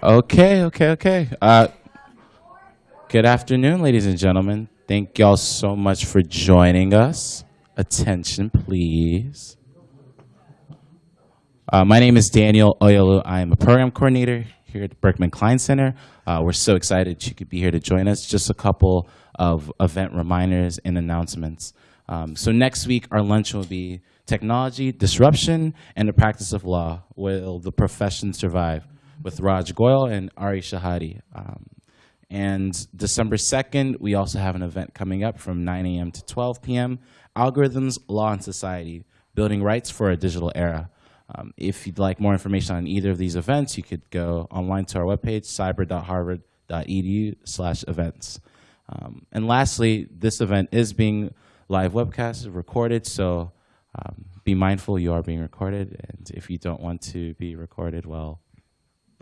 Okay, okay, okay. Uh, good afternoon, ladies and gentlemen. Thank y'all so much for joining us. Attention, please. Uh, my name is Daniel Oyolu. I am a program coordinator here at the Berkman Klein Center. Uh, we're so excited you could be here to join us. Just a couple of event reminders and announcements. Um, so next week, our lunch will be Technology, Disruption, and the Practice of Law. Will the profession survive? With Raj Goyal and Ari Shahdadi. Um, and December 2nd, we also have an event coming up from 9 a.m. to 12 p.m. Algorithms, Law, and Society, Building Rights for a Digital Era. Um, if you'd like more information on either of these events, you could go online to our webpage, cyber.harvard.edu slash events. Um, and lastly, this event is being live webcast, recorded, so um, be mindful you are being recorded. And if you don't want to be recorded, well,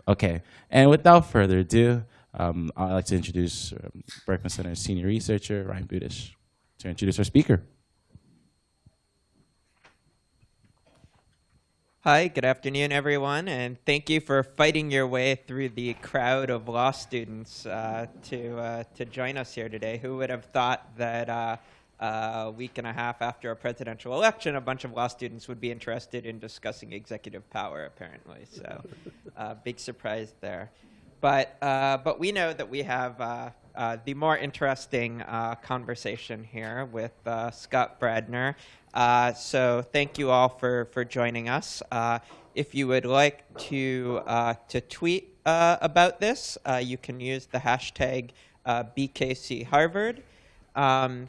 Okay, and without further ado, um, I'd like to introduce um, Berkman Center senior researcher Ryan Budish to introduce our speaker. Hi, good afternoon, everyone, and thank you for fighting your way through the crowd of law students uh, to, uh, to join us here today. Who would have thought that uh, a week and a half after a presidential election, a bunch of law students would be interested in discussing executive power, apparently. So, uh, big surprise there. But, uh, but we know that we have uh, uh the more interesting uh, conversation here with uh, Scott Bradner. so, thank you all for, for joining us. if you would like to, to tweet about this, you can use the hashtag BKC Um,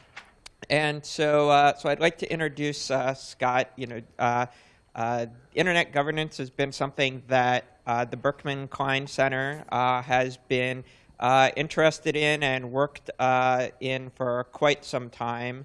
and so, uh, so I'd like to introduce uh, Scott. You know, uh, uh internet governance has been something that uh, the Berkman Klein Center uh, has been interested in and worked in for quite some time,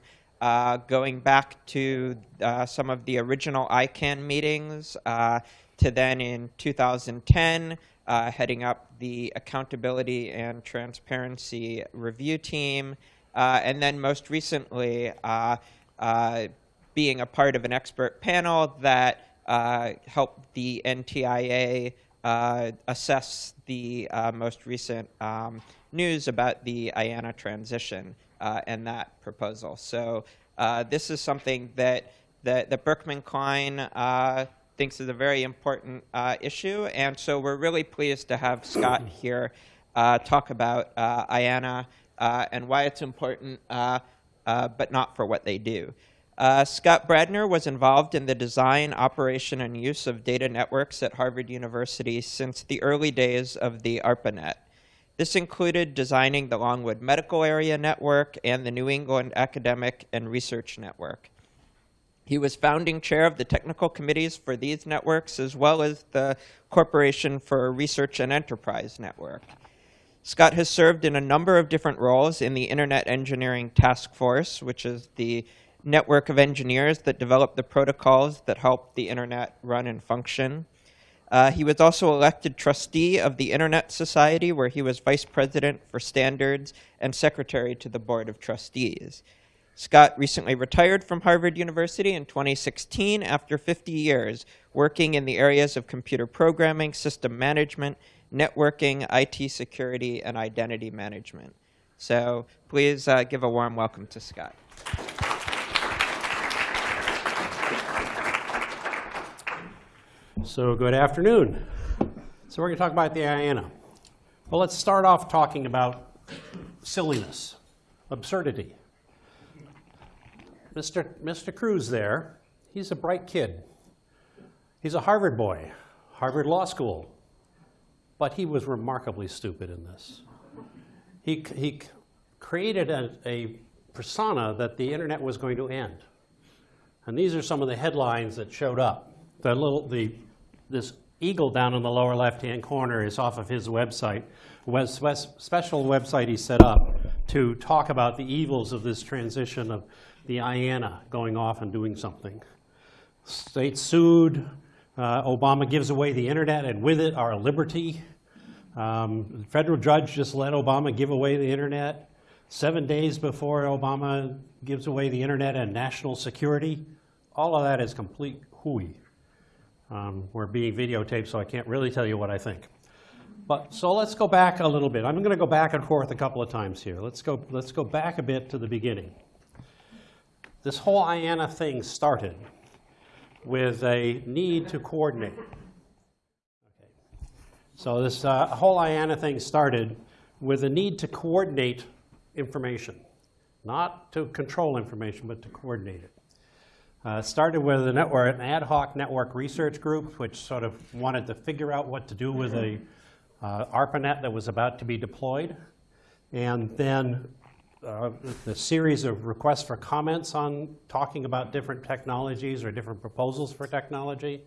going back to some of the original ICANN meetings to then in 2010, heading up the accountability and transparency review team. Uh, and then most recently, uh, uh, being a part of an expert panel that helped the NTIA assess the most recent um, news about the IANA transition and that proposal. So this is something that, that, that Berkman Klein thinks is a very important uh, issue. And so we're really pleased to have Scott here uh, talk about uh, IANA uh, and why it's important, uh, uh, but not for what they do. Uh, Scott Bradner was involved in the design, operation, and use of data networks at Harvard University since the early days of the ARPANET. This included designing the Longwood Medical Area Network and the New England Academic and Research Network. He was founding chair of the technical committees for these networks, as well as the Corporation for Research and Enterprise Network. Scott has served in a number of different roles in the Internet Engineering Task Force, which is the network of engineers that develop the protocols that help the Internet run and function. Uh, he was also elected trustee of the Internet Society, where he was vice president for standards and secretary to the board of trustees. Scott recently retired from Harvard University in 2016 after 50 years working in the areas of computer programming, system management, networking, IT security, and identity management. So please uh, give a warm welcome to Scott. So good afternoon. So we're going to talk about the IANA. Well, let's start off talking about silliness, absurdity. Mr. Mr. Cruz there, he's a bright kid. He's a Harvard boy, Harvard Law School, but he was remarkably stupid in this. He, he created a, a persona that the internet was going to end. And these are some of the headlines that showed up. The little, the, this eagle down in the lower left-hand corner is off of his website, web, special website he set up to talk about the evils of this transition of the IANA going off and doing something. State sued, uh, Obama gives away the internet and with it our liberty. Um, the federal judge just let Obama give away the internet. Seven days before Obama gives away the internet and national security. All of that is complete hooey. Um, we're being videotaped, so I can't really tell you what I think. But, so let's go back a little bit. I'm going to go back and forth a couple of times here. Let's go, let's go back a bit to the beginning. This whole IANA thing started with a need to coordinate. So this uh, whole IANA thing started with a need to coordinate information, not to control information, but to coordinate it. Uh, started with a network, an ad hoc network research group, which sort of wanted to figure out what to do with a uh, ARPANET that was about to be deployed. And then uh, the series of requests for comments on talking about different technologies or different proposals for technology.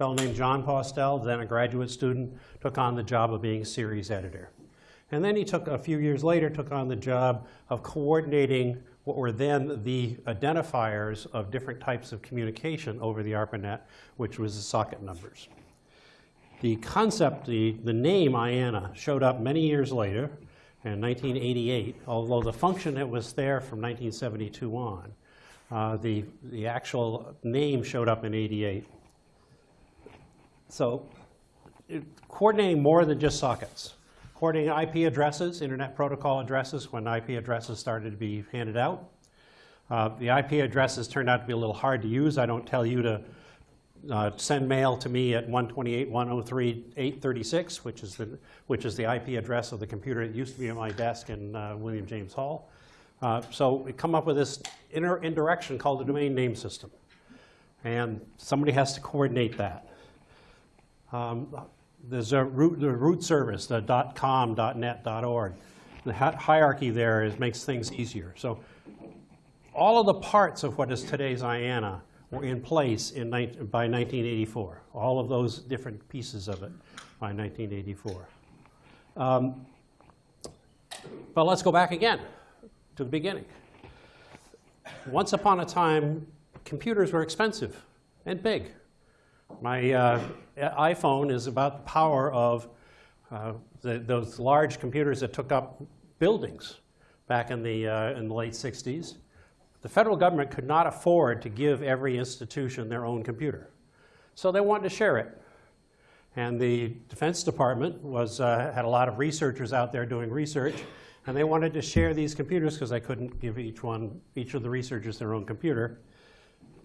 Fellow named Jon Postel, then a graduate student, took on the job of being series editor. And then he took, a few years later, took on the job of coordinating what were then the identifiers of different types of communication over the ARPANET, which was the socket numbers. The concept, the, the name IANA, showed up many years later in 1988, although the function that was there from 1972 on. Uh, the, the actual name showed up in 88. So it, coordinating more than just sockets. Coordinating IP addresses, internet protocol addresses, when IP addresses started to be handed out. Uh, the IP addresses turned out to be a little hard to use. I don't tell you to uh, send mail to me at 128.103.836, which is the which is the IP address of the computer that used to be at my desk in uh, William James Hall. Uh, so we come up with this indirection called the domain name system, and somebody has to coordinate that. Um, there's a root, the root service, the .com, .net, .org. The hierarchy there is, makes things easier. So all of the parts of what is today's IANA were in place in, by 1984, all of those different pieces of it by 1984. Um, but let's go back again to the beginning. Once upon a time, computers were expensive and big. My uh, iPhone is about the power of uh, the, those large computers that took up buildings back in the, uh, in the late 60s. The federal government could not afford to give every institution their own computer. So they wanted to share it. And the Defense Department was, uh, had a lot of researchers out there doing research, and they wanted to share these computers because they couldn't give each one, each of the researchers their own computer.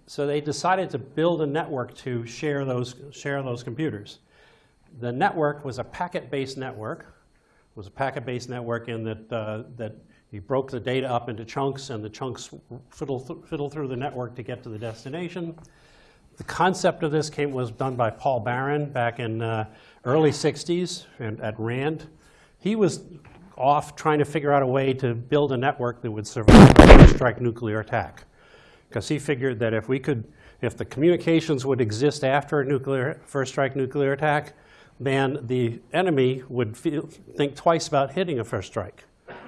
So they decided to build a network to share those, share those computers. The network was a packet-based network. It was a packet-based network in that, uh, that he broke the data up into chunks, and the chunks fiddle, th fiddle through the network to get to the destination. The concept of this came, was done by Paul Baran back in uh, early 60s and at RAND. He was off trying to figure out a way to build a network that would survive a strike nuclear attack. Because he figured that if we could, if the communications would exist after a nuclear, first strike nuclear attack, then the enemy would feel, think twice about hitting a first strike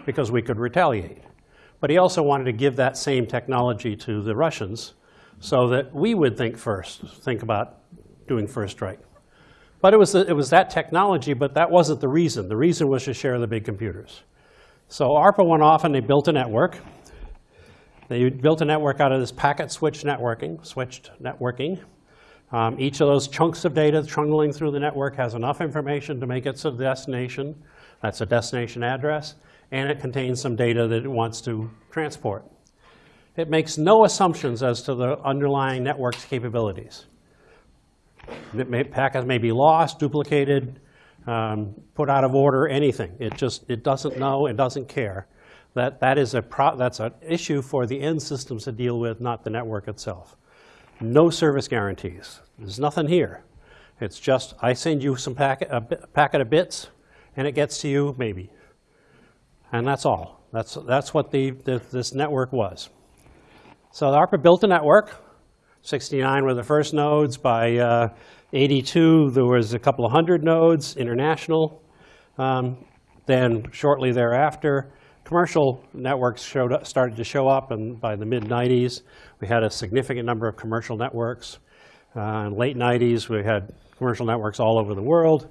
because we could retaliate. But he also wanted to give that same technology to the Russians so that we would think first, think about doing first strike. But it was, the, it was that technology, but that wasn't the reason. The reason was to share the big computers. So ARPA went off and they built a network. They built a network out of this packet switch networking, switched networking. Um, each of those chunks of data trundling through the network has enough information to make it to the destination. That's a destination address and it contains some data that it wants to transport. It makes no assumptions as to the underlying network's capabilities. May, packets may be lost, duplicated, um, put out of order, anything. It just it doesn't know, it doesn't care. That, that is a that's an issue for the end systems to deal with, not the network itself. No service guarantees. There's nothing here. It's just I send you some packet, a packet of bits, and it gets to you maybe. And that's all. That's, that's what the, the, this network was. So ARPA built a network. 69 were the first nodes. By uh, 82, there was a couple of hundred nodes, international. Um, then shortly thereafter, commercial networks showed started to show up, and by the mid-90s, we had a significant number of commercial networks. Uh, in late 90s, we had commercial networks all over the world.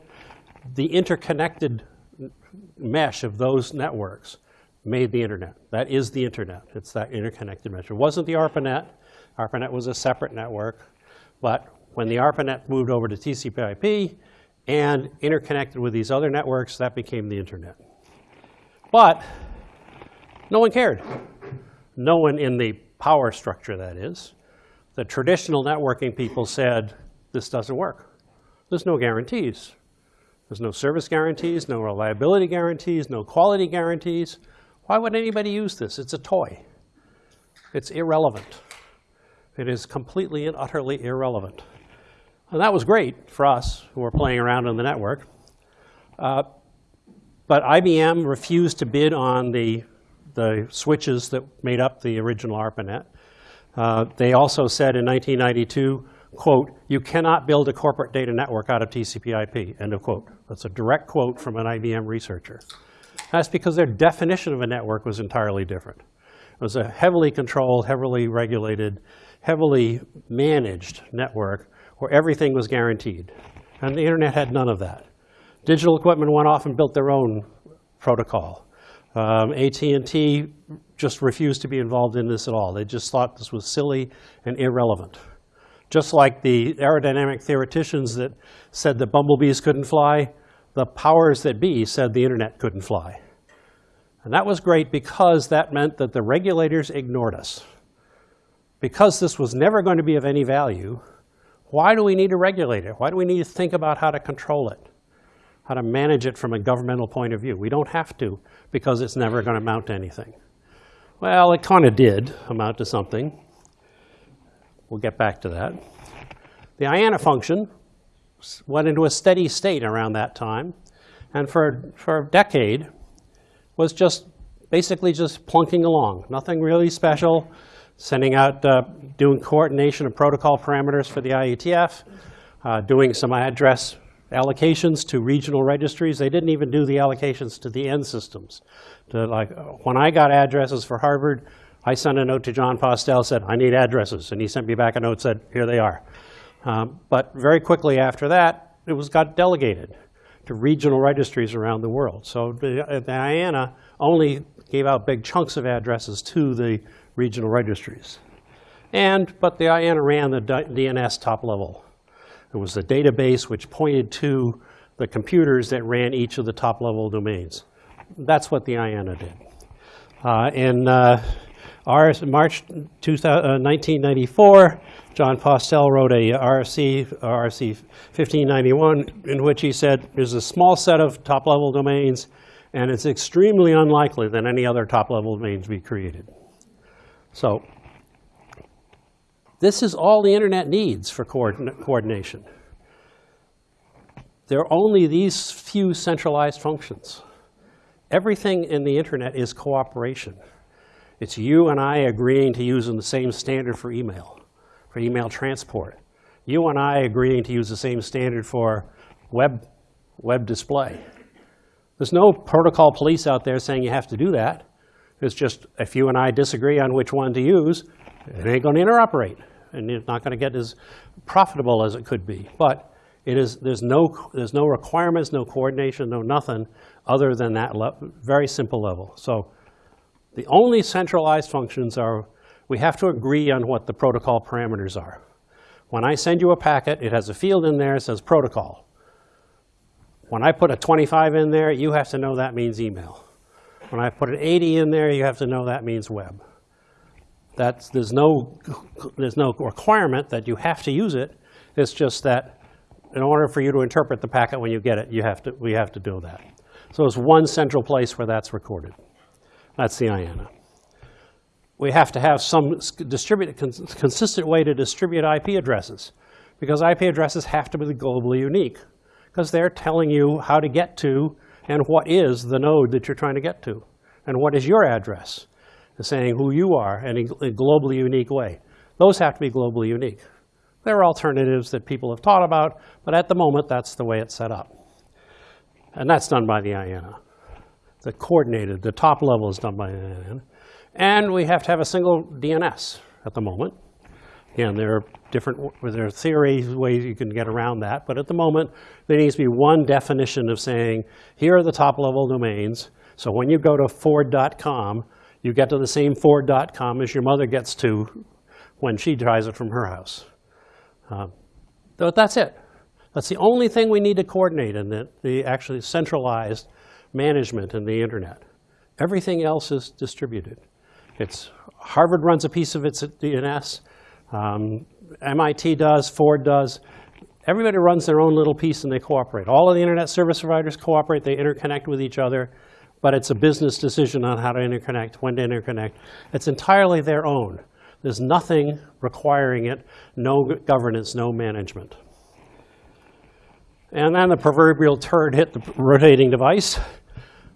The interconnected mesh of those networks made the internet. That is the internet. It's that interconnected mesh. It wasn't the ARPANET. ARPANET was a separate network. But when the ARPANET moved over to TCP/IP, and interconnected with these other networks, that became the internet. But no one cared. No one in the power structure, that is. The traditional networking people said, this doesn't work. There's no guarantees. There's no service guarantees, no reliability guarantees, no quality guarantees. Why would anybody use this? It's a toy. It's irrelevant. It is completely and utterly irrelevant. And that was great for us who were playing around on the network. Uh, but IBM refused to bid on the, the switches that made up the original ARPANET. Uh, they also said in 1992, quote, you cannot build a corporate data network out of TCP IP, end of quote. That's a direct quote from an IBM researcher. That's because their definition of a network was entirely different. It was a heavily controlled, heavily regulated, heavily managed network where everything was guaranteed. And the internet had none of that. Digital equipment went off and built their own protocol. Um, AT&T just refused to be involved in this at all. They just thought this was silly and irrelevant. Just like the aerodynamic theoreticians that said that bumblebees couldn't fly, the powers that be said the internet couldn't fly. And that was great because that meant that the regulators ignored us. Because this was never going to be of any value, why do we need to regulate it? Why do we need to think about how to control it? How to manage it from a governmental point of view? We don't have to because it's never going to amount to anything. Well, it kind of did amount to something. We'll get back to that. The IANA function went into a steady state around that time, and for, for a decade was just basically just plunking along. Nothing really special, sending out, uh, doing coordination of protocol parameters for the IETF, uh, doing some address allocations to regional registries. They didn't even do the allocations to the end systems. To like, when I got addresses for Harvard, I sent a note to Jon Postel, said, I need addresses. And he sent me back a note, said, here they are. Um, but very quickly after that, it was got delegated to regional registries around the world. So the, uh, the IANA only gave out big chunks of addresses to the regional registries. And, but the IANA ran the DNS top level. It was a database which pointed to the computers that ran each of the top level domains. That's what the IANA did. Uh, in uh, March 1994, uh, Jon Postel wrote a RFC, RFC 1591, in which he said there's a small set of top-level domains, and it's extremely unlikely that any other top-level domains be created. So this is all the internet needs for coordin coordination. There are only these few centralized functions. Everything in the internet is cooperation. It's you and I agreeing to use the same standard for email, for email transport. You and I agreeing to use the same standard for web, web display. There's no protocol police out there saying you have to do that. It's just if you and I disagree on which one to use, it ain't going to interoperate. And it's not going to get as profitable as it could be. But it is, there's, no, there's no requirements, no coordination, no nothing other than that very simple level. So the only centralized functions are we have to agree on what the protocol parameters are. When I send you a packet, it has a field in there that says protocol. When I put a 25 in there, you have to know that means email. When I put an 80 in there, you have to know that means web. That's, there's, no, there's no requirement that you have to use it. It's just that in order for you to interpret the packet when you get it, you have to, we have to do that. So it's one central place where that's recorded. That's the IANA. We have to have some distributed, consistent way to distribute IP addresses because IP addresses have to be globally unique because they're telling you how to get to and what is the node that you're trying to get to and what is your address. Saying who you are in a globally unique way. Those have to be globally unique. There are alternatives that people have thought about, but at the moment, that's the way it's set up. And that's done by the IANA the coordinated, the top level is done by the IANA. And we have to have a single DNS at the moment. Again, there are different, there are theories, ways you can get around that, but at the moment, there needs to be one definition of saying, here are the top level domains. So when you go to Ford.com, you get to the same Ford.com as your mother gets to when she drives it from her house. Uh, but that's it. That's the only thing we need to coordinate in the, the actually centralized management in the internet. Everything else is distributed. It's, Harvard runs a piece of its DNS, um, MIT does, Ford does. Everybody runs their own little piece and they cooperate. All of the internet service providers cooperate, they interconnect with each other, but it's a business decision on how to interconnect, when to interconnect. It's entirely their own. There's nothing requiring it, no governance, no management. And then the proverbial turd hit the rotating device.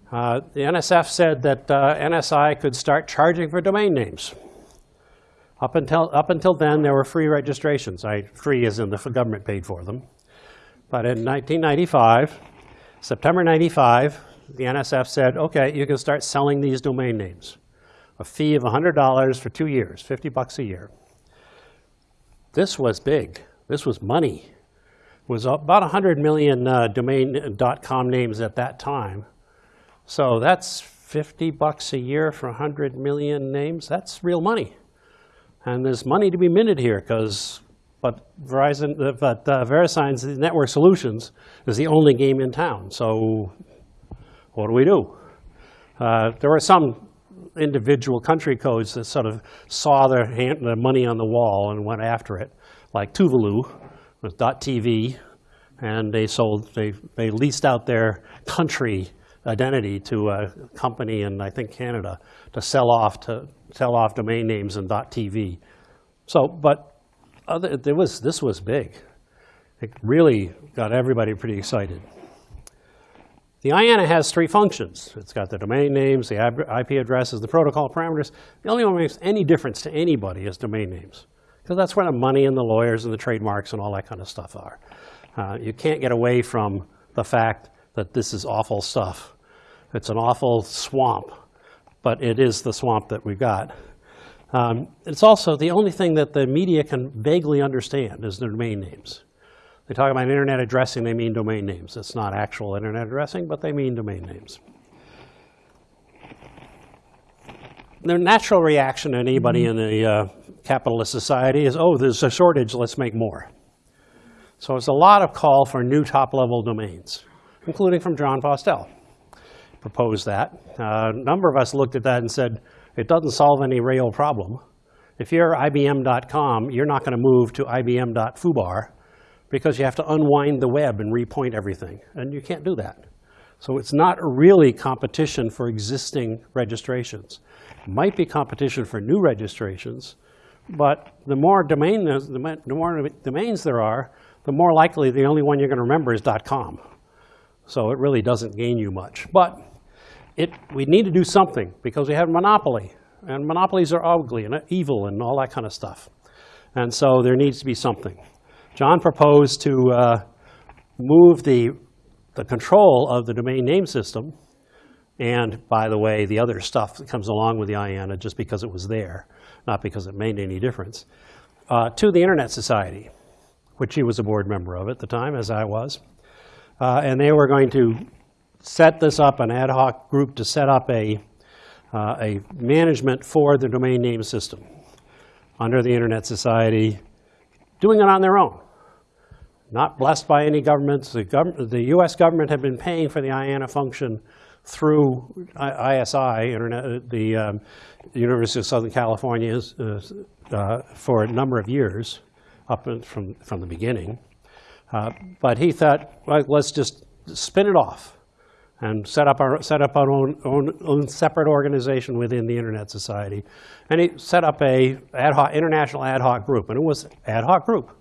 Uh, the NSF said that uh, NSI could start charging for domain names. Up until, up until then, there were free registrations. I, free as in the government paid for them. But in 1995, September 95, the NSF said, okay, you can start selling these domain names. A fee of $100 for two years, 50 bucks a year. This was big. This was money. It was about 100 million uh, domain .com names at that time. So that's 50 bucks a year for 100 million names. That's real money. And there's money to be minted here because, but Verizon, uh, but uh, VeriSign's Network Solutions is the only game in town. So what do we do? Uh, there were some individual country codes that sort of saw their, hand, their money on the wall and went after it, like Tuvalu with .tv, and they sold, they, they leased out their country identity to a company in, I think, Canada to sell off to sell off domain names and .tv. So, but other, there was, this was big. It really got everybody pretty excited. The IANA has three functions. It's got the domain names, the IP addresses, the protocol parameters. The only one that makes any difference to anybody is domain names, because that's where the money and the lawyers and the trademarks and all that kind of stuff are. Uh, you can't get away from the fact that this is awful stuff. It's an awful swamp, but it is the swamp that we've got. Um, it's also the only thing that the media can vaguely understand is the domain names. They talk about internet addressing, they mean domain names. It's not actual internet addressing, but they mean domain names. The natural reaction to anybody in a uh, capitalist society is, oh, there's a shortage, let's make more. So it's a lot of call for new top-level domains, including from Jon Postel. Proposed that. Uh, a number of us looked at that and said, it doesn't solve any real problem. If you're IBM.com, you're not going to move to IBM.foobar because you have to unwind the web and repoint everything, and you can't do that. So it's not really competition for existing registrations. It might be competition for new registrations, but the more, domain, the more domains there are, the more likely the only one you're going to remember is .com. So it really doesn't gain you much. But it, we need to do something because we have a monopoly. And monopolies are ugly and evil and all that kind of stuff. And so there needs to be something. Jon proposed to uh, move the, the control of the domain name system and, by the way, the other stuff that comes along with the IANA just because it was there, not because it made any difference, uh, to the Internet Society, which he was a board member of at the time, as I was. Uh, and they were going to set this up, an ad hoc group to set up a, uh, a management for the domain name system under the Internet Society, doing it on their own. Not blessed by any governments. The, gov the US government had been paying for the IANA function through ISI, Internet, the um, University of Southern California, uh, uh, for a number of years, up from, from the beginning. Uh, but he thought, well, let's just spin it off and set up our set up our own, own, own, separate organization within the Internet Society. And he set up a ad hoc, international ad hoc group, and it was ad hoc group.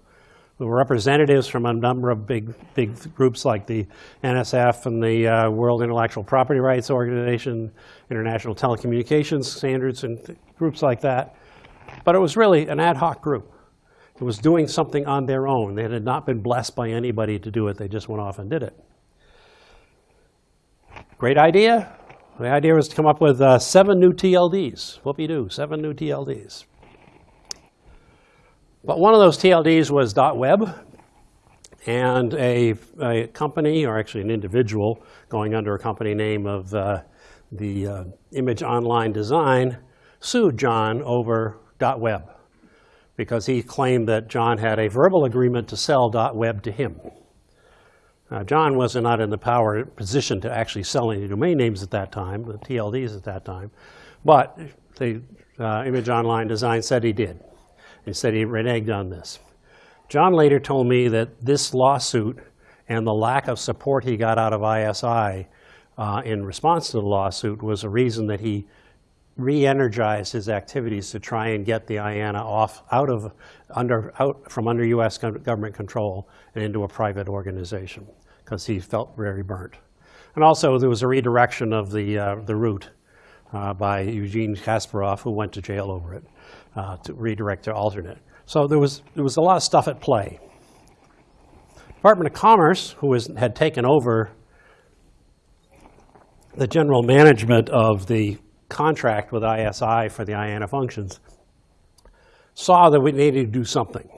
There were representatives from a number of big, big groups like the NSF and the uh, World Intellectual Property Rights Organization, International Telecommunications Standards, and groups like that. But it was really an ad hoc group. It was doing something on their own. They had not been blessed by anybody to do it. They just went off and did it. Great idea. The idea was to come up with uh, seven new TLDs. Whoopie-doo, seven new TLDs. But one of those TLDs was .web, and a, a, company, or actually an individual, going under a company name of uh, the uh, Image Online Design, sued John over dot .web because he claimed that John had a verbal agreement to sell dot .web to him. Uh, John was not in the power position to actually sell any domain names at that time, the TLDs at that time, but the uh, Image Online Design said he did. He said he reneged on this. John later told me that this lawsuit and the lack of support he got out of ISI uh, in response to the lawsuit was a reason that he re-energized his activities to try and get the IANA off out of under out from under U.S. government control and into a private organization because he felt very burnt. And also there was a redirection of the uh, the route uh, by Eugene Kashpureff, who went to jail over it, uh, to redirect to alternate. So there was there was a lot of stuff at play. Department of Commerce, who was, had taken over the general management of the contract with ISI for the IANA functions, saw that we needed to do something.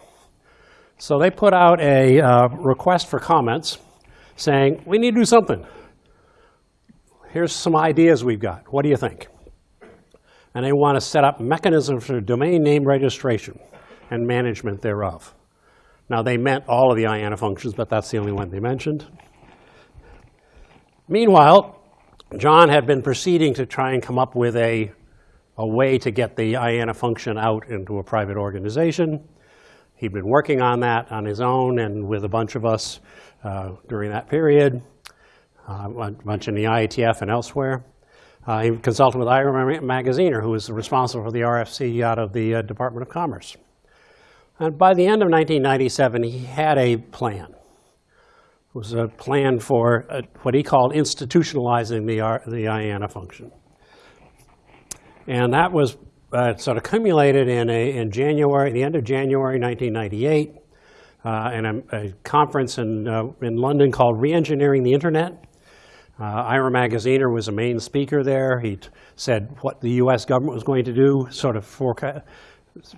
So they put out a uh, request for comments saying, we need to do something. Here's some ideas we've got. What do you think? And they want to set up mechanisms for domain name registration and management thereof. Now, they meant all of the IANA functions, but that's the only one they mentioned. Meanwhile, John had been proceeding to try and come up with a, a way to get the IANA function out into a private organization. He'd been working on that on his own and with a bunch of us during that period, uh, a bunch in the IETF and elsewhere. Uh, he consulted with Ira Magaziner, who was responsible for the RFC out of the uh, Department of Commerce. And by the end of 1997, he had a plan. It was a plan for uh, what he called institutionalizing the, R- the IANA function. And that was uh, sort of accumulated in, a, in January, the end of January 1998, uh, in a, a conference in, uh, in London called Reengineering the Internet. Uh, Ira Magaziner was a main speaker there. He said what the US government was going to do, sort of forecast,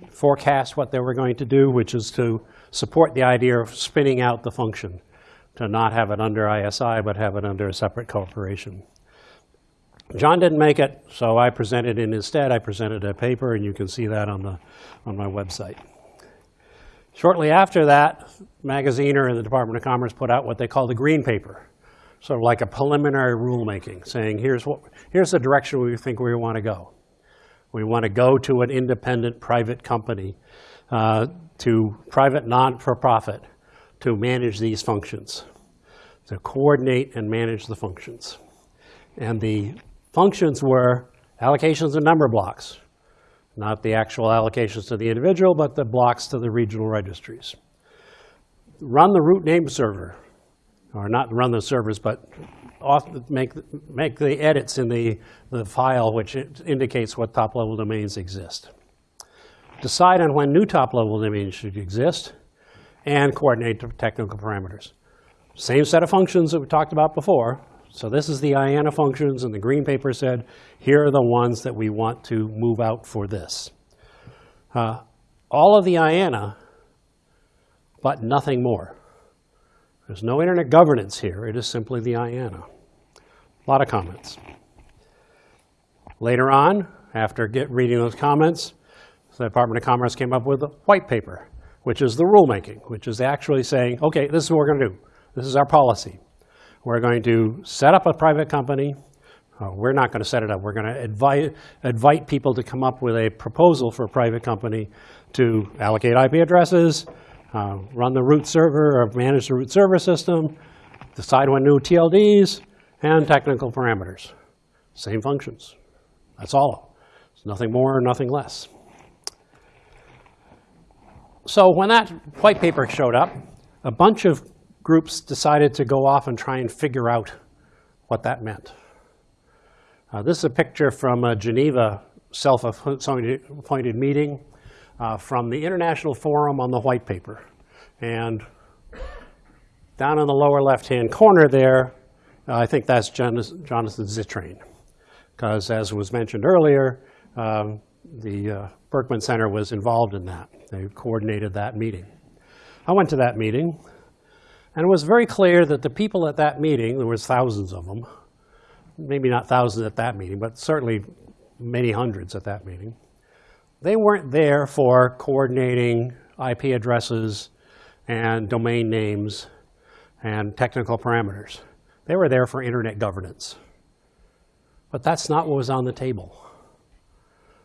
forecast what they were going to do, which is to support the idea of spinning out the function, to not have it under ISI, but have it under a separate corporation. John didn't make it, so I presented it instead. I presented a paper, and you can see that on, the, on my website. Shortly after that, Magaziner and the Department of Commerce put out what they call the Green Paper, sort of like a preliminary rulemaking, saying here's, what, here's the direction we think we want to go. We want to go to an independent private company, uh, to private non-for-profit, to manage these functions, to coordinate and manage the functions. And the functions were allocations of number blocks, not the actual allocations to the individual, but the blocks to the regional registries. Run the root name server, or not run the servers, but make, make the edits in the, the file which indicates what top-level domains exist. Decide on when new top-level domains should exist, and coordinate the technical parameters. Same set of functions that we talked about before. So this is the IANA functions, and the green paper said, here are the ones that we want to move out for this. Uh, all of the IANA, but nothing more. There's no internet governance here. It is simply the IANA. A lot of comments. Later on, after get, reading those comments, the Department of Commerce came up with a white paper, which is the rulemaking, which is actually saying, okay, this is what we're going to do. This is our policy. We're going to set up a private company. Uh, we're not going to set it up. We're going to invite, invite people to come up with a proposal for a private company to allocate IP addresses, uh, run the root server or manage the root server system, decide when new TLDs, and technical parameters. Same functions. That's all. It's nothing more, nothing less. So when that white paper showed up, a bunch of groups decided to go off and try and figure out what that meant. Uh, this is a picture from a Geneva self-appointed meeting uh, from the International Forum on the White Paper. And down in the lower left-hand corner there, uh, I think that's Jonathan Zittrain. Because as was mentioned earlier, um, the uh, Berkman Center was involved in that. They coordinated that meeting. I went to that meeting, and it was very clear that the people at that meeting, there was thousands of them, maybe not thousands at that meeting, but certainly many hundreds at that meeting, they weren't there for coordinating IP addresses and domain names and technical parameters. They were there for internet governance. But that's not what was on the table.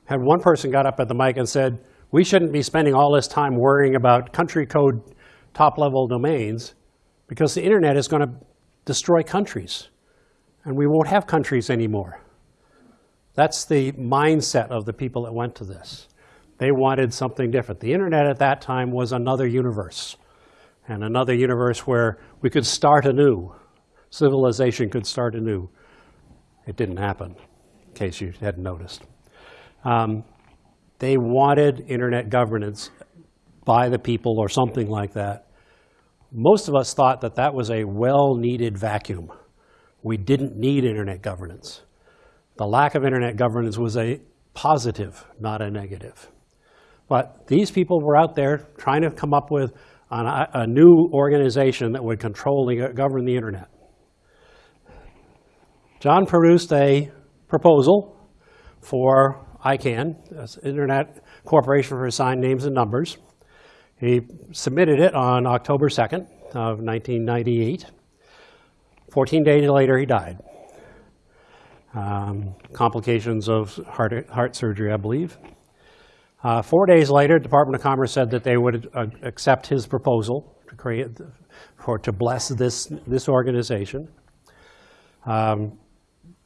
Had one person got up at the mic and said, we shouldn't be spending all this time worrying about country code top-level domains because the internet is going to destroy countries, and we won't have countries anymore. That's the mindset of the people that went to this. They wanted something different. The internet at that time was another universe, and another universe where we could start anew. Civilization could start anew. It didn't happen, in case you hadn't noticed. Um, they wanted internet governance by the people or something like that. Most of us thought that that was a well-needed vacuum. We didn't need internet governance. The lack of internet governance was a positive, not a negative. But these people were out there trying to come up with an, uh, a new organization that would control and govern the internet. John produced a proposal for ICANN, Internet Corporation for Assigned Names and Numbers. He submitted it on October 2nd of 1998. 14 days later, he died. Um, complications of heart, heart surgery, I believe. Uh, four days later, Department of Commerce said that they would uh, accept his proposal to create, for to bless this this organization. Um,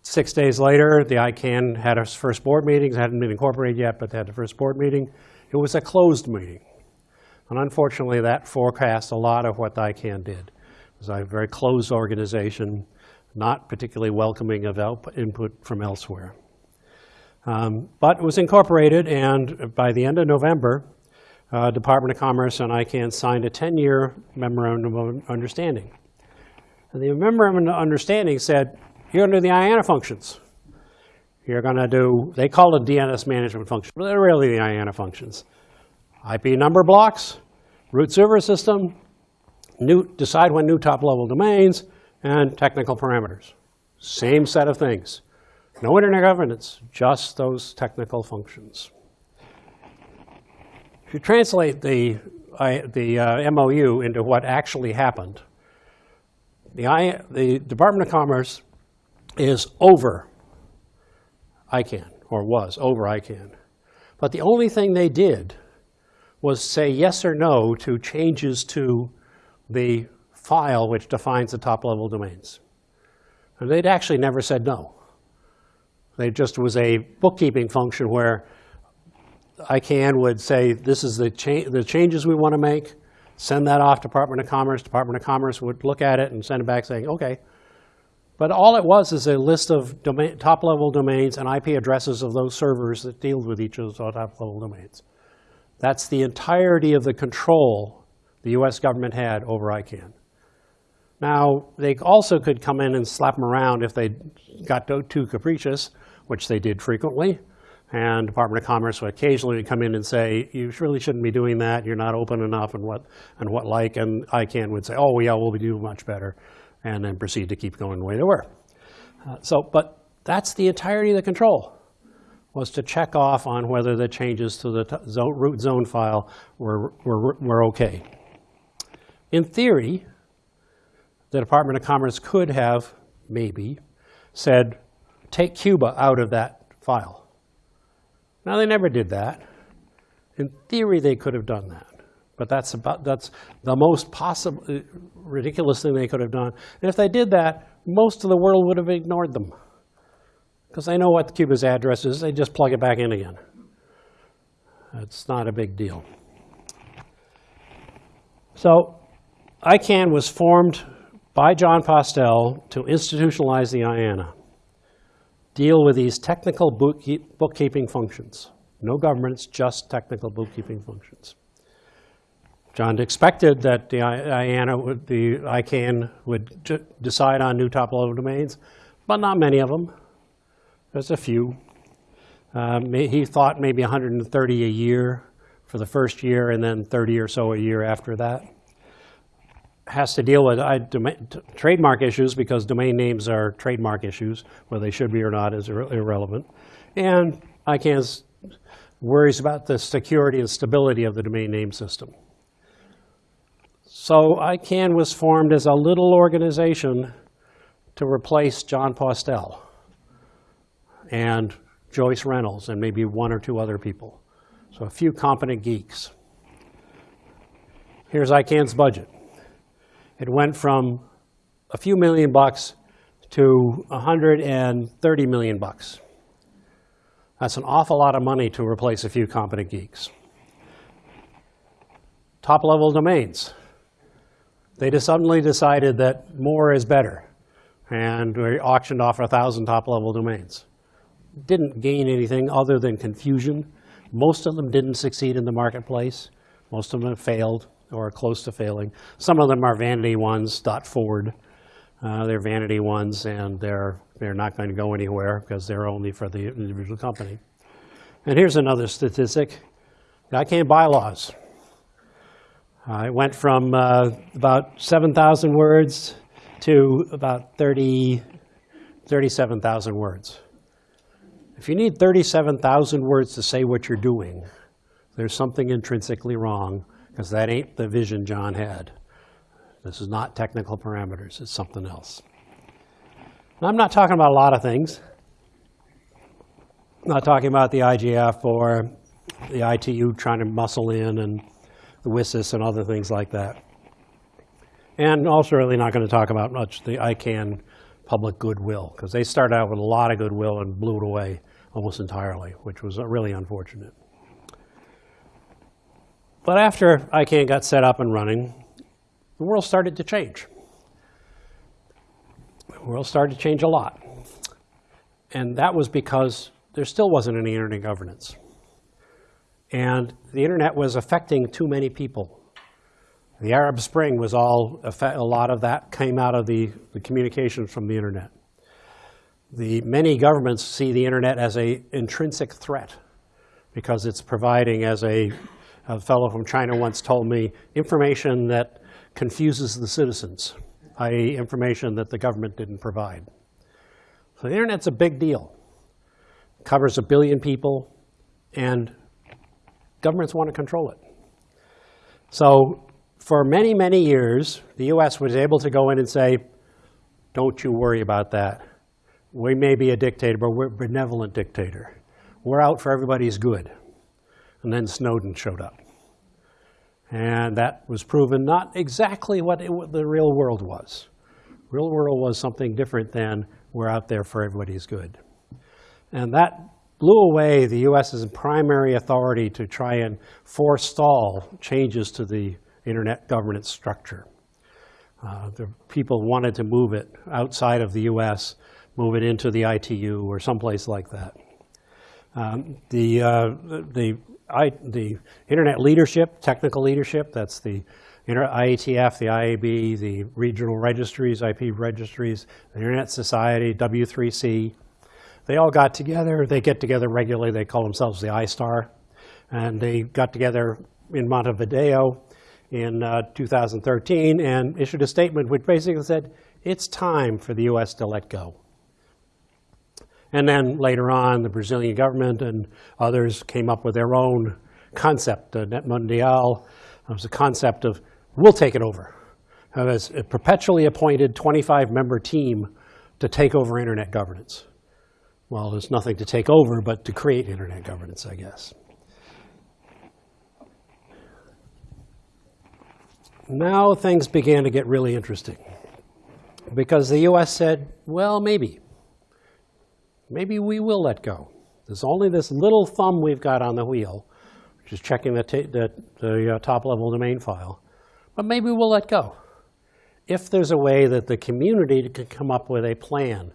six days later, the ICANN had its first board meeting. It hadn't been incorporated yet, but they had the first board meeting. It was a closed meeting, and unfortunately, that forecast a lot of what ICANN did. It was a very closed organization, not particularly welcoming of input from elsewhere. Um, but it was incorporated, and by the end of November, uh, Department of Commerce and ICANN signed a 10-year memorandum of understanding. And the memorandum of understanding said, you're going to do the IANA functions. You're going to do, they call it DNS management functions, but they're really the IANA functions. IP number blocks, root server system, new, decide when new top-level domains, and technical parameters. Same set of things. No internet governance, just those technical functions. If you translate the, I, the uh, MOU into what actually happened, the, I, the Department of Commerce is over ICANN, or was over ICANN. But the only thing they did was say yes or no to changes to the file which defines the top-level domains. And they'd actually never said no. They just was a bookkeeping function where ICANN would say, this is the, cha the changes we want to make, send that off to Department of Commerce. Department of Commerce would look at it and send it back saying, okay. But all it was is a list of top-level domains and IP addresses of those servers that deal with each of those top-level domains. That's the entirety of the control the US government had over ICANN. Now, they also could come in and slap them around if they got too capricious which they did frequently. And Department of Commerce would occasionally come in and say, you really shouldn't be doing that. You're not open enough and what, and what like. And ICANN would say, oh, yeah, we'll be doing much better. And then proceed to keep going the way they were. Uh, so, but that's the entirety of the control, was to check off on whether the changes to the zone, root zone file were, were, were okay. In theory, the Department of Commerce could have, maybe, said, take Cuba out of that file. Now, they never did that. In theory, they could have done that. But that's, about, that's the most possible, ridiculous thing they could have done. And if they did that, most of the world would have ignored them. Because they know what the Cuba's address is. They just plug it back in again. It's not a big deal. So ICANN was formed by Jon Postel to institutionalize the IANA deal with these technical bookkeeping functions. No governments, just technical bookkeeping functions. John expected that the IANA would, the ICANN would decide on new top-level domains, but not many of them. There's a few. Um, he thought maybe 130 a year for the first year, and then 30 or so a year after that has to deal with uh, trademark issues because domain names are trademark issues. Whether they should be or not is ir irrelevant. And ICANN worries about the security and stability of the domain name system. So ICANN was formed as a little organization to replace Jon Postel and Joyce Reynolds and maybe one or two other people. So a few competent geeks. Here's ICANN's budget. It went from a few million bucks to 130 million bucks. That's an awful lot of money to replace a few competent geeks. Top-level domains. They just suddenly decided that more is better, and we auctioned off a 1,000 top-level domains. Didn't gain anything other than confusion. Most of them didn't succeed in the marketplace. Most of them have failed or are close to failing. Some of them are vanity ones, dot .forward. Uh, They're vanity ones, and they're, they're not going to go anywhere because they're only for the individual company. And here's another statistic. ICANN bylaws. Uh, It went from uh, about 7,000 words to about 30, 37,000 words. If you need 37,000 words to say what you're doing, there's something intrinsically wrong, because that ain't the vision Jon had. This is not technical parameters, it's something else. And I'm not talking about a lot of things. I'm not talking about the IGF or the ITU trying to muscle in and the WSIS and other things like that. And also really not going to talk about much the ICANN public goodwill, because they started out with a lot of goodwill and blew it away almost entirely, which was uh, really unfortunate. But after ICANN got set up and running, the world started to change. The world started to change a lot. And that was because there still wasn't any internet governance. And the internet was affecting too many people. The Arab Spring was all, a lot of that came out of the, the communications from the internet. The many governments see the internet as a intrinsic threat because it's providing, as a, a fellow from China once told me, information that confuses the citizens, i.e. information that the government didn't provide. So the internet's a big deal. It Covers a billion people, and governments want to control it. So for many, many years, the US was able to go in and say, don't you worry about that. We may be a dictator, but we're a benevolent dictator. We're out for everybody's good. And then Snowden showed up. And that was proven not exactly what it, what the real world was. Real world was something different than we're out there for everybody's good. And that blew away the US's primary authority to try and forestall changes to the internet governance structure. Uh, the people wanted to move it outside of the US, move it into the ITU or someplace like that. Um, the, uh, the, I, the internet leadership, technical leadership, that's the IETF, the IAB, the regional registries, IP registries, the Internet Society, W3C, they all got together. They get together regularly. They call themselves the ISTAR. And they got together in Montevideo in uh, 2013 and issued a statement which basically said, it's time for the US to let go. And then later on, the Brazilian government and others came up with their own concept. Uh, Net Mundial It was a concept of, we'll take it over. It was a perpetually appointed 25-member team to take over internet governance. Well, there's nothing to take over but to create internet governance, I guess. Now things began to get really interesting because the US said, well, maybe. Maybe we will let go. There's only this little thumb we've got on the wheel, which is checking the, the, the uh, top level domain file. But maybe we'll let go. If there's a way that the community can come up with a plan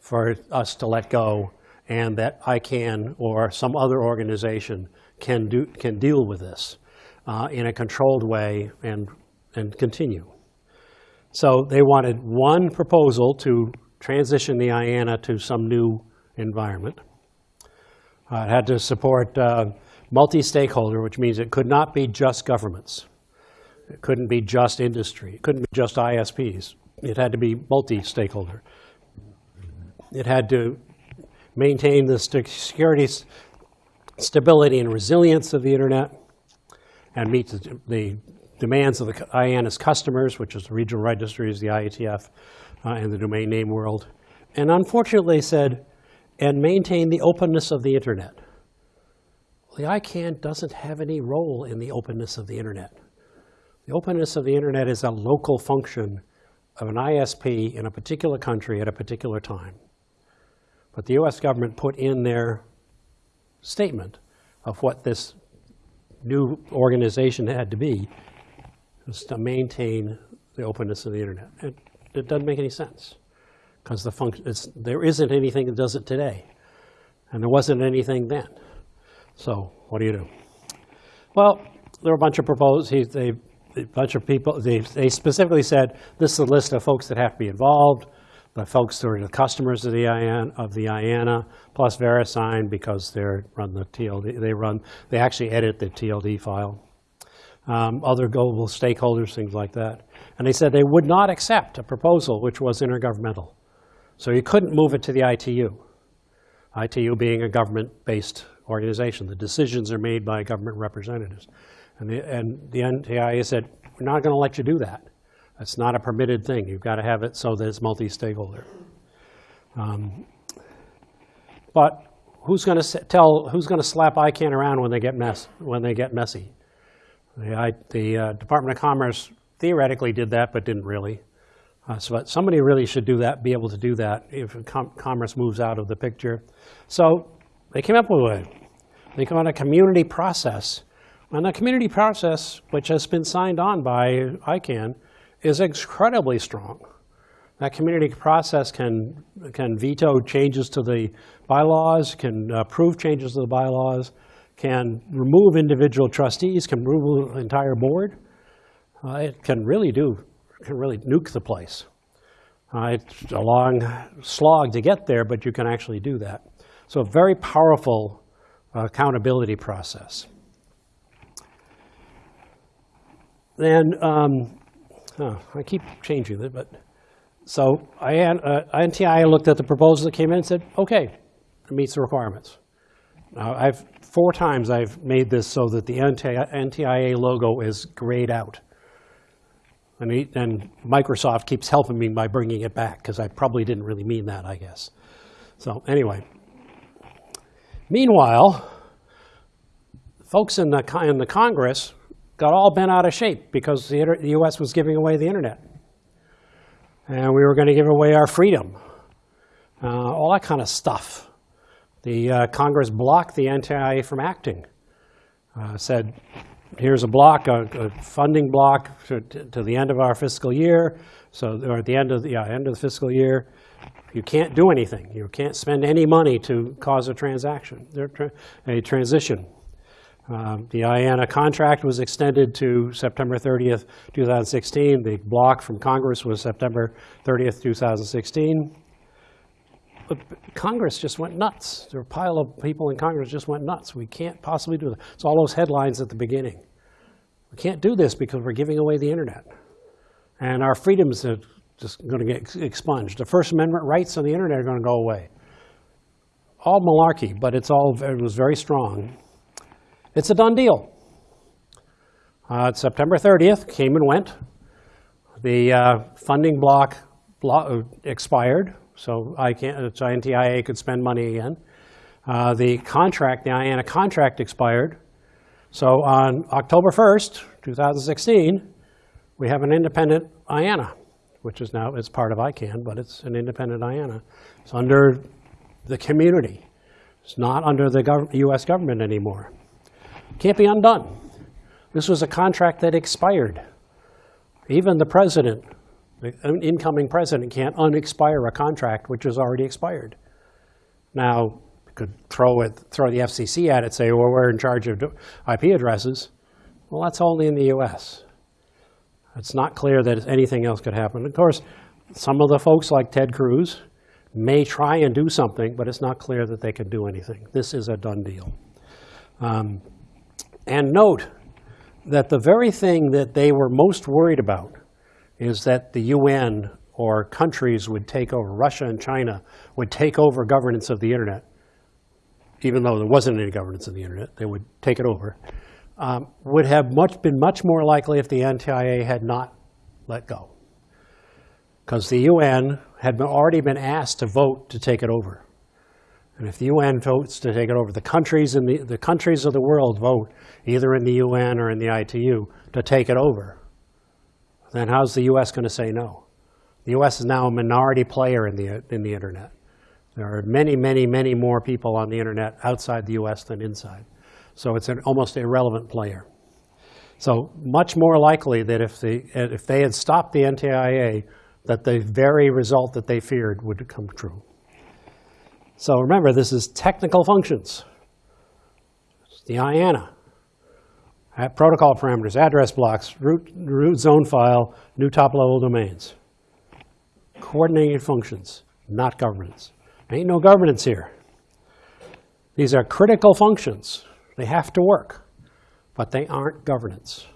for us to let go and that ICANN or some other organization can, do, can deal with this uh, in a controlled way and, and continue. So they wanted one proposal to transition the IANA to some new environment. Uh, it had to support uh, multi-stakeholder, which means it could not be just governments. It couldn't be just industry. It couldn't be just ISPs. It had to be multi-stakeholder. It had to maintain the security, stability, and resilience of the internet, and meet the, the demands of the IANA's customers, which is the regional registries, the IETF, uh, and the domain name world. And unfortunately, said, and maintain the openness of the internet. The ICANN doesn't have any role in the openness of the internet. The openness of the internet is a local function of an ISP in a particular country at a particular time. But the US government put in their statement of what this new organization had to be to maintain the openness of the internet. It, it doesn't make any sense because the function, there isn't anything that does it today. And there wasn't anything then. So what do you do? Well, there were a bunch of proposals. they, a bunch of people, they, they specifically said, this is a list of folks that have to be involved, the folks who are the customers of the IAN, of the IANA, plus VeriSign because they're run the TLD, they run, they actually edit the TLD file. Um, other global stakeholders, things like that. And they said they would not accept a proposal which was intergovernmental. So you couldn't move it to the ITU. ITU being a government-based organization. The decisions are made by government representatives. And the, and the NTIA said, we're not going to let you do that. That's not a permitted thing. You've got to have it so that it's multi-stakeholder. Um, but who's going to tell, who's going to slap ICANN around when they get mess, when they get messy? The, I, the uh, Department of Commerce theoretically did that, but didn't really. Uh, so but somebody really should do that, be able to do that if com commerce moves out of the picture. So they came up with way. They come on a community process. And the community process, which has been signed on by ICANN, is incredibly strong. That community process can, can veto changes to the bylaws, can approve changes to the bylaws, can remove individual trustees, can remove the entire board. Uh, it can really do, can really nuke the place. Uh, it's a long slog to get there, but you can actually do that. So a very powerful uh, accountability process. Then, um, oh, I keep changing it, but so I, uh, NTIA looked at the proposal that came in and said, okay, it meets the requirements. Now, I've four times I've made this so that the NTIA logo is grayed out. And, he, and Microsoft keeps helping me by bringing it back because I probably didn't really mean that, I guess. So anyway, meanwhile, folks in the, in the Congress got all bent out of shape because the, the U.S. was giving away the internet. And we were going to give away our freedom, uh, all that kind of stuff. The uh, Congress blocked the NTIA from acting. Uh, said, here's a block, a, a funding block to, to, the end of our fiscal year, so or at the end of the yeah, end of the fiscal year, you can't do anything. You can't spend any money to cause a transaction, a transition. Um, the IANA contract was extended to September 30th, 2016. The block from Congress was September 30th, 2016. Congress just went nuts. There were a pile of people in Congress just went nuts. We can't possibly do that. It's all those headlines at the beginning. We can't do this because we're giving away the internet. And our freedoms are just going to get expunged. The First Amendment rights on the internet are going to go away. All malarkey, but it's all, it was very strong. It's a done deal. Uh, September 30th came and went. The uh, funding block, block expired, so I can't, so NTIA could spend money again. Uh, the contract, the IANA contract expired. So on October 1st, 2016, we have an independent IANA, which is now, it's part of ICANN, but it's an independent IANA. It's under the community. It's not under the gov US government anymore. Can't be undone. This was a contract that expired. Even the president, the incoming president, can't unexpire a contract which has already expired. Now, could throw it, throw the FCC at it, say, well, we're in charge of IP addresses. Well, that's only in the U.S. It's not clear that anything else could happen. Of course, some of the folks like Ted Cruz may try and do something, but it's not clear that they can do anything. This is a done deal. Um, and note that the very thing that they were most worried about is that the UN or countries would take over, Russia and China would take over governance of the internet, even though there wasn't any governance of the internet, they would take it over. um, would have much, been much more likely if the NTIA had not let go. Because the UN had been- already been asked to vote to take it over. And if the UN votes to take it over, the countries in the, the countries of the world vote, either in the UN or in the ITU, to take it over, then how's the US going to say no? The US is now a minority player in the, in the internet. There are many, many, many more people on the internet outside the US than inside. So it's an almost irrelevant player. So much more likely that if, the, if they had stopped the NTIA, that the very result that they feared would come true. So remember, this is technical functions. It's the IANA. Protocol parameters, address blocks, root, root zone file, new top-level domains. Coordinated functions, not governance. Ain't no governance here. These are critical functions. They have to work, but they aren't governance.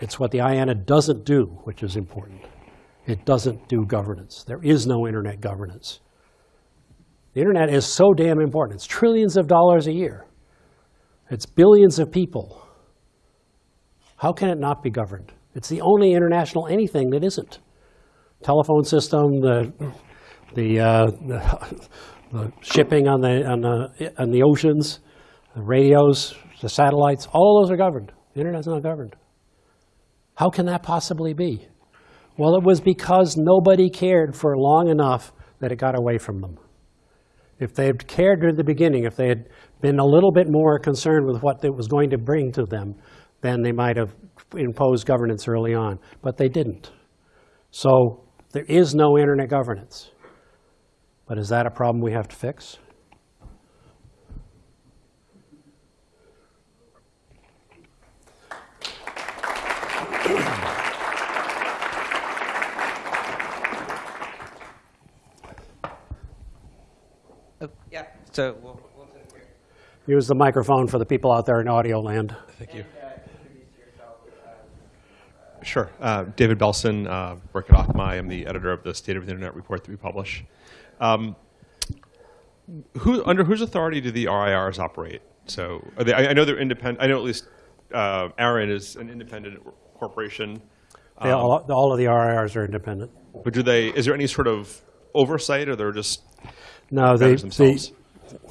It's what the IANA doesn't do, which is important. It doesn't do governance. There is no internet governance. The internet is so damn important. It's trillions of dollars a year. It's billions of people. How can it not be governed? It's the only international anything that isn't. Telephone system, the, the, uh, the, the shipping on the, on, the, on the oceans, the radios, the satellites, all of those are governed. The internet's not governed. How can that possibly be? Well, it was because nobody cared for long enough that it got away from them. If they had cared at the beginning, if they had been a little bit more concerned with what it was going to bring to them, then they might have imposed governance early on. But they didn't. So there is no internet governance. But is that a problem we have to fix? Oh, yeah. So we'll, we'll sit. Use the microphone for the people out there in audio land. Thank you. And, uh, introduce yourself. Uh, Sure. Uh, David Belson, uh, work at Akamai. I'm the editor of the State of the Internet report that we publish. Um, who, under whose authority do the RIRs operate? So are they, I, I know they're independent. I know at least uh, ARIN is an independent corporation. They all, all of the RIRs are independent. But do they? Is there any sort of oversight, or they're just No, the, vendors themselves? the,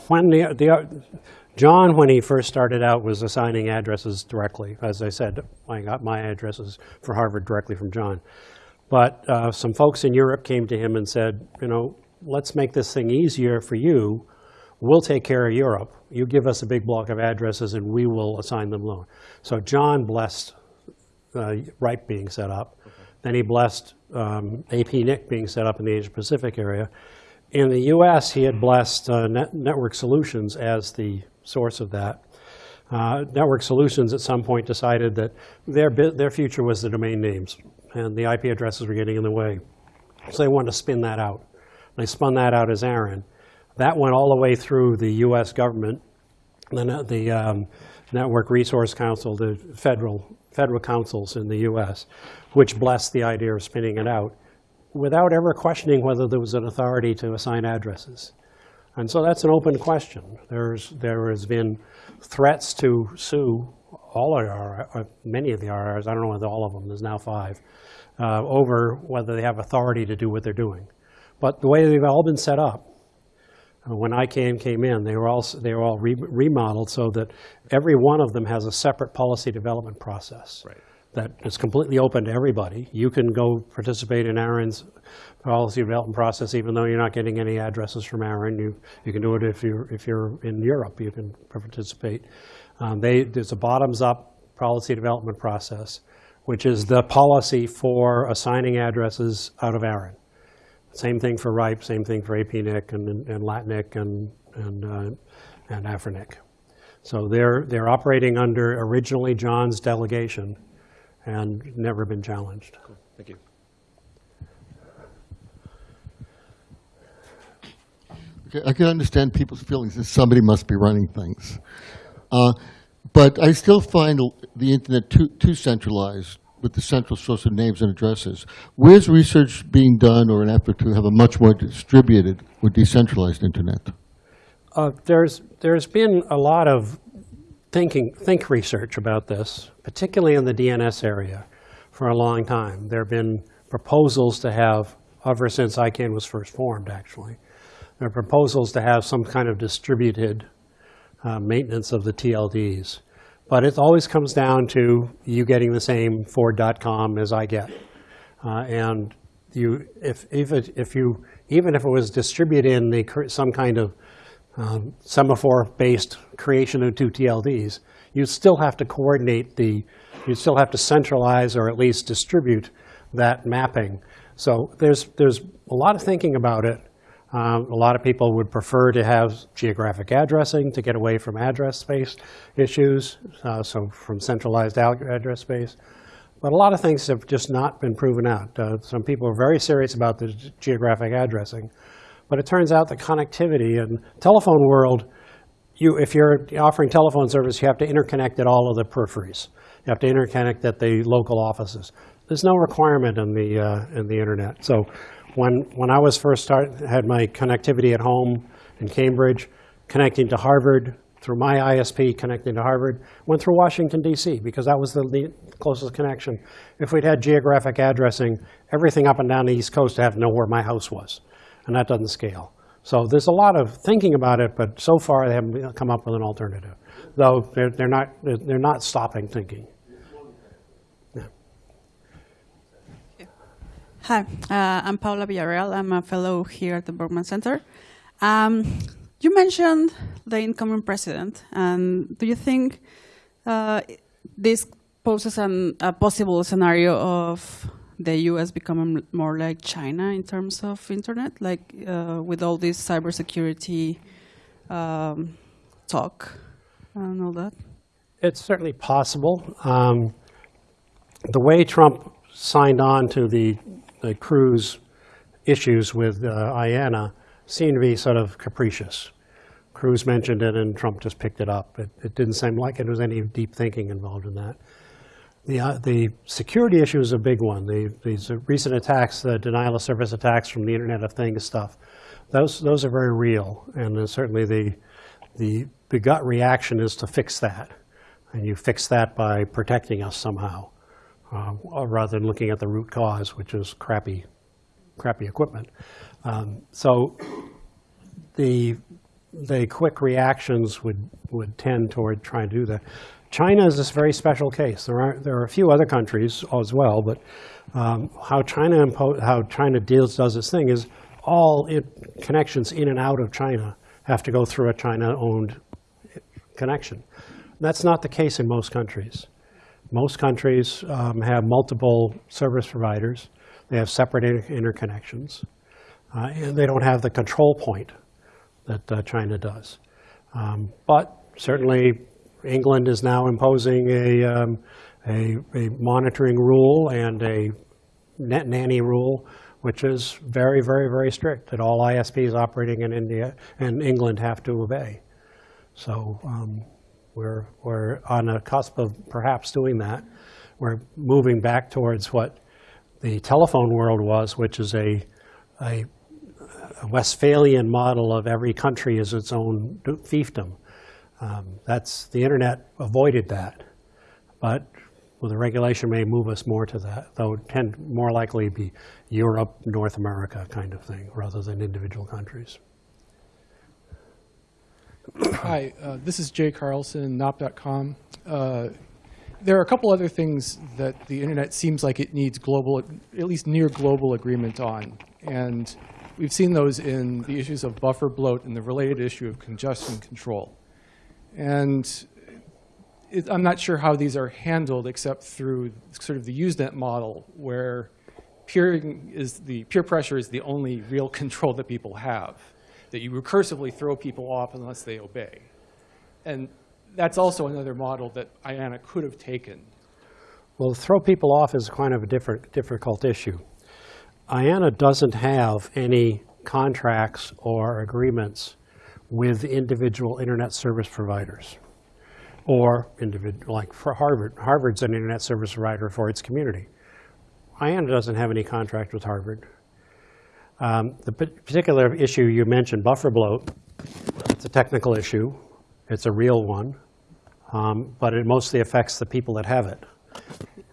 when the, the, Jon, when he first started out, was assigning addresses directly. As I said, I got my addresses for Harvard directly from Jon. But uh, some folks in Europe came to him and said, you know, let's make this thing easier for you. We'll take care of Europe. You give us a big block of addresses and we will assign them loan. So Jon blessed uh, RIPE being set up. Then he blessed um, APNIC being set up in the Asia Pacific area. In the US, he had blessed uh, Net- Network Solutions as the source of that. Uh, Network Solutions at some point decided that their, their future was the domain names, and the IP addresses were getting in the way. So they wanted to spin that out. They spun that out as ARIN. That went all the way through the US government, the, the um, Network Resource Council, the federal, federal councils in the US, which blessed the idea of spinning it out without ever questioning whether there was an authority to assign addresses. And so that's an open question. There's, there has been threats to sue all of our, uh, many of the RRs, I don't know whether all of them, there's now five, uh, over whether they have authority to do what they're doing. But the way they've all been set up, uh, when I came, came in, they were all, they were all re- remodeled so that every one of them has a separate policy development process Right. That is completely open to everybody. You can go participate in ARIN's policy development process, even though you're not getting any addresses from ARIN. You, you can do it if you're, if you're in Europe, you can participate. Um, They, there's a bottoms-up policy development process, which is the policy for assigning addresses out of Aaron. Same thing for RIPE, same thing for APNIC and, and LACNIC and, and, uh, and AFRINIC. So they're, they're operating under originally Jon's delegation and never been challenged. Thank you. Okay, I can understand people's feelings that somebody must be running things. Uh, But I still find the internet too, too centralized with the central source of names and addresses. Where's research being done or an effort to have a much more distributed or decentralized internet? Uh, There's, there's been a lot of thinking, think research about this, particularly in the DNS area, for a long time. There have been proposals to have, ever since ICANN was first formed, actually, there are proposals to have some kind of distributed uh, maintenance of the TLDs. But it always comes down to you getting the same Ford.com as I get. Uh, And you, if, if it- if you, even if it was distributed in the, some kind of um, semaphore-based creation of two TLDs, you still have to coordinate the, you still have to centralize or at least distribute that mapping. So there's, there's a lot of thinking about it. Um, A lot of people would prefer to have geographic addressing to get away from address space issues, uh, so from centralized address space. But a lot of things have just not been proven out. Uh, Some people are very serious about the geographic addressing. But it turns out that connectivity and telephone world, you, if you're offering telephone service, you have to interconnect at all of the peripheries. You have to interconnect at the local offices. There's no requirement in the, uh, in the internet. So when, when I was first start, had my connectivity at home in Cambridge, connecting to Harvard through my ISP, connecting to Harvard, went through Washington DC because that was the closest connection. If we'd had geographic addressing, everything up and down the East Coast I'd have know where my house was, and that doesn't scale. So there's a lot of thinking about it, but so far they haven't come up with an alternative. Though they're, they're not, they're not stopping thinking. Hi, uh, I'm Paula Villarreal. I'm a fellow here at the Berkman Center. Um, you mentioned the incoming president, and do you think uh, this poses an, a possible scenario of the U.S. becoming more like China in terms of internet, like uh, with all this cybersecurity um, talk and all that? It's certainly possible. Um, the way Trump signed on to the, the Cruz issues with uh, IANA seemed to be sort of capricious. Cruz mentioned it and Trump just picked it up. It, it didn't seem like there was any deep thinking involved in that. The, uh, the security issue is a big one. The, these recent attacks, the denial of service attacks from the Internet of Things stuff, those, those are very real. And certainly the, the, the gut reaction is to fix that. And you fix that by protecting us somehow, uh, rather than looking at the root cause, which is crappy, crappy equipment. Um, so the, the quick reactions would, would tend toward trying to do that. China is this very special case. There are, there are a few other countries as well, but um, how China how China deals does its thing is all it, connections in and out of China have to go through a China-owned connection. That's not the case in most countries. Most countries um, have multiple service providers. They have separate inter- interconnections, uh, and they don't have the control point that uh, China does. Um, But certainly, England is now imposing a, um, a a monitoring rule and a net nanny rule, which is very, very, very strict, that all ISPs operating in India and England have to obey. So um, we're, we're on a cusp of perhaps doing that. We're moving back towards what the telephone world was, which is a, a Westphalian model of every country is its own fiefdom. Um, That's, the internet avoided that. But well, the regulation may move us more to that, though it tend more likely be Europe, North America kind of thing, rather than individual countries. Hi, uh, this is Jay Carlson, Nop.com. Uh, there are a couple other things that the internet seems like it needs global, at least near global agreement on. And we've seen those in the issues of buffer bloat and the related issue of congestion control. And it, I'm not sure how these are handled except through sort of the Usenet model where peering is the, peer pressure is the only real control that people have, that you recursively throw people off unless they obey. And that's also another model that IANA could have taken. Well, throw people off is kind of a different, difficult issue. IANA doesn't have any contracts or agreements with individual internet service providers or like for Harvard. Harvard's an internet service provider for its community. IANA doesn't have any contract with Harvard. Um, the particular issue you mentioned, buffer bloat, it's a technical issue. It's a real one. um, but it mostly affects the people that have it,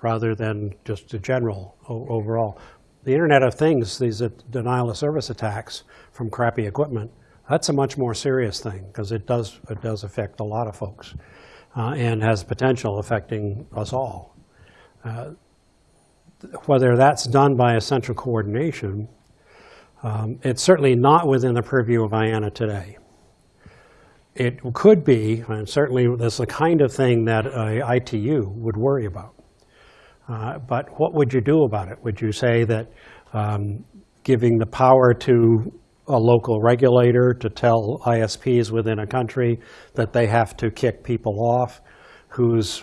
rather than just the general overall. The Internet of Things, these denial of service attacks from crappy equipment, that's a much more serious thing, because it does, it does affect a lot of folks, uh, and has potential affecting us all. Uh, Whether that's done by a central coordination, um, it's certainly not within the purview of IANA today. It could be, and certainly that's the kind of thing that a ITU would worry about. Uh, But what would you do about it? Would you say that um, giving the power to a local regulator to tell ISPs within a country that they have to kick people off whose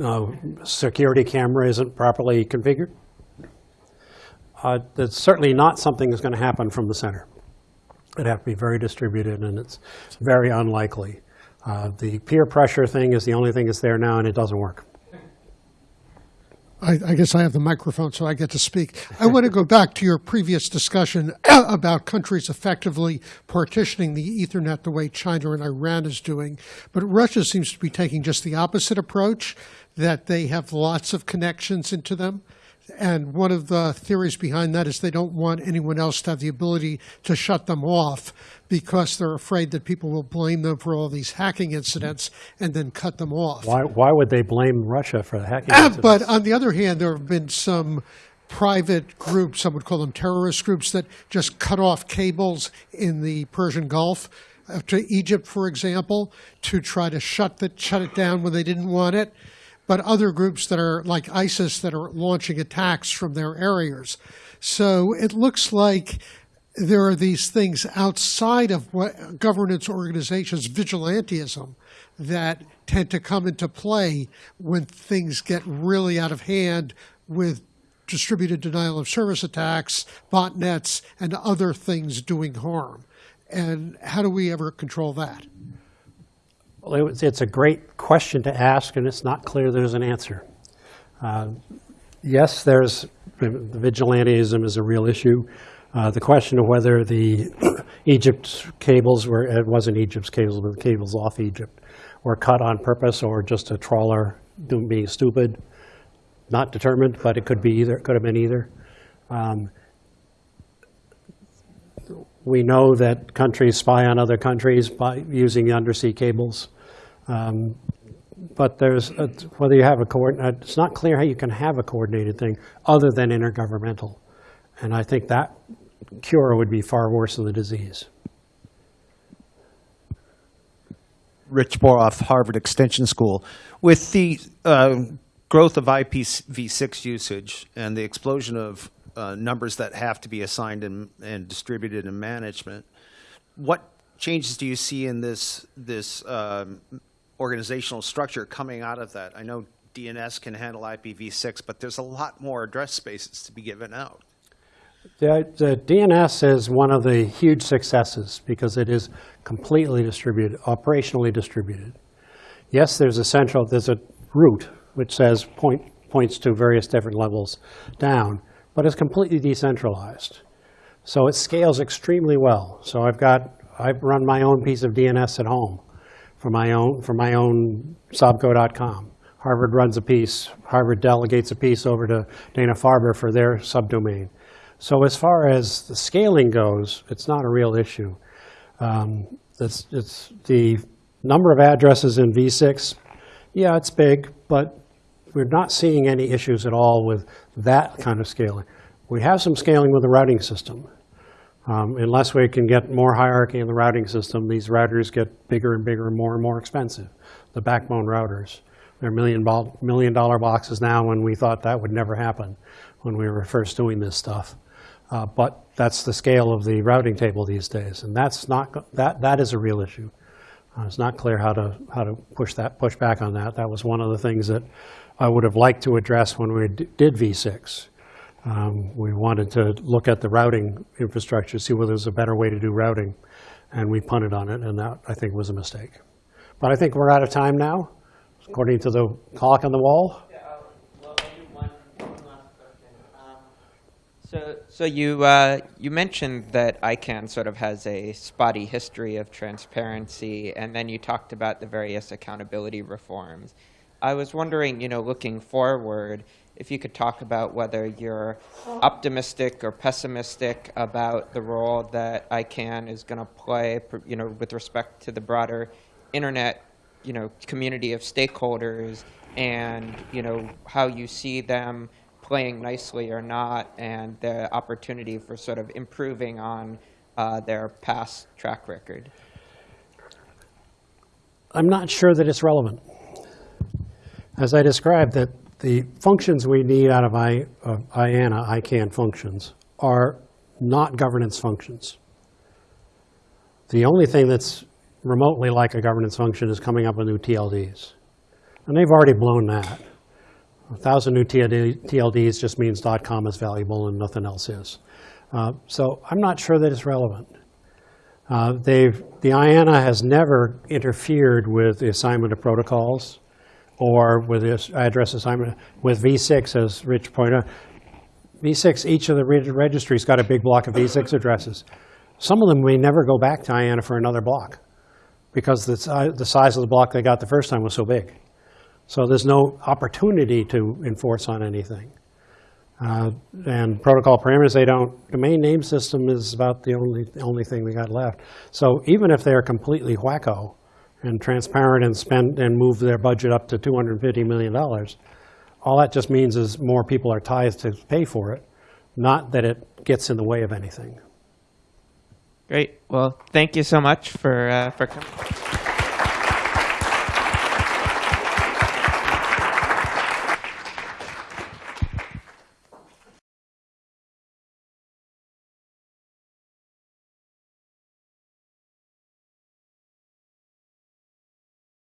uh, security camera isn't properly configured? Uh, That's certainly not something that's going to happen from the center. It'd have to be very distributed, and it's very unlikely. Uh, The peer pressure thing is the only thing that's there now, and it doesn't work. I, I guess I have the microphone, so I get to speak. I want to go back to your previous discussion about countries effectively partitioning the Ethernet the way China and Iran is doing. But Russia seems to be taking just the opposite approach, that they have lots of connections into them. And one of the theories behind that is they don't want anyone else to have the ability to shut them off because they're afraid that people will blame them for all these hacking incidents and then cut them off. Why, why would they blame Russia for the hacking incidents? But on the other hand, there have been some private groups, some would call them terrorist groups, that just cut off cables in the Persian Gulf uh, to Egypt, for example, to try to shut, the, shut it down when they didn't want it. But other groups that are like ISIS that are launching attacks from their areas. So it looks like there are these things outside of what governance organizations, vigilantism, that tend to come into play when things get really out of hand with distributed denial of service attacks, botnets, and other things doing harm. And how do we ever control that? Well, it It's a great question to ask, and it's not clear there's an answer. Uh, Yes, there's, the vigilantism is a real issue. Uh, The question of whether the Egypt cables were, it wasn't Egypt's cables, but the cables off Egypt, were cut on purpose or just a trawler doing, being stupid, not determined, but it could be either, it could have been either. Um, We know that countries spy on other countries by using undersea cables. Um, But there's, a- whether you have a coordinate, it's not clear how you can have a coordinated thing other than intergovernmental. And I think that cure would be far worse than the disease. Rich Boroff, Harvard Extension School. With the uh, growth of IPv6 usage and the explosion of uh, numbers that have to be assigned and, and distributed in management, what changes do you see in this this um, organizational structure coming out of that? I know DNS can handle IPv6, but there's a lot more address spaces to be given out. The the DNS is one of the huge successes because it is completely distributed, operationally distributed. Yes, there's a central, there's a root which says point, points to various different levels down, but it's completely decentralized. So it scales extremely well. So I've got, I've run my own piece of DNS at home for my own, for my own sobco.com. Harvard runs a piece, Harvard delegates a piece over to Dana-Farber for their subdomain. So as far as the scaling goes, it's not a real issue. Um, It's, it's the number of addresses in V6, yeah, it's big, but we're not seeing any issues at all with that kind of scaling. We have some scaling with the routing system. Um, Unless we can get more hierarchy in the routing system, these routers get bigger and bigger and more and more expensive, the backbone routers. They're million, million dollar boxes now when we thought that would never happen when we were first doing this stuff. Uh, But that's the scale of the routing table these days, and that's not, that, that is a real issue. Uh, It's not clear how to, how to push that, push back on that. That was one of the things that I would have liked to address when we did V6. Um, We wanted to look at the routing infrastructure, see whether there's a better way to do routing, and we punted on it, and that, I think, was a mistake. But I think we're out of time now, according to the clock on the wall. Um, So, so you uh, you mentioned that ICANN sort of has a spotty history of transparency, and then you talked about the various accountability reforms. I was wondering, you know, looking forward, if you could talk about whether you're optimistic or pessimistic about the role that ICANN is going to play, you know, with respect to the broader internet, you know, community of stakeholders, and you know how you see them playing nicely or not, and the opportunity for sort of improving on uh, their past track record. I'm not sure that it's relevant. As I described, that the functions we need out of I, of IANA, ICANN functions, are not governance functions. The only thing that's remotely like a governance function is coming up with new TLDs. And they've already blown that. A thousand new TLD, TLDs just means .com is valuable and nothing else is. Uh, so I'm not sure that it's relevant. Uh, They've, the IANA has never interfered with the assignment of protocols or with this address assignment. With V6, as Rich pointed out, V6, each of the registries got a big block of V6 addresses. Some of them may never go back to IANA for another block because the si- the size of the block they got the first time was so big. So there's no opportunity to enforce on anything. Uh, And protocol parameters, they don't, domain name system is about the only, the only thing we got left. So even if they're completely wacko and transparent and spend, and move their budget up to $250 million, all that just means is more people are tithed to pay for it, not that it gets in the way of anything. Great. Well, thank you so much for uh, for coming.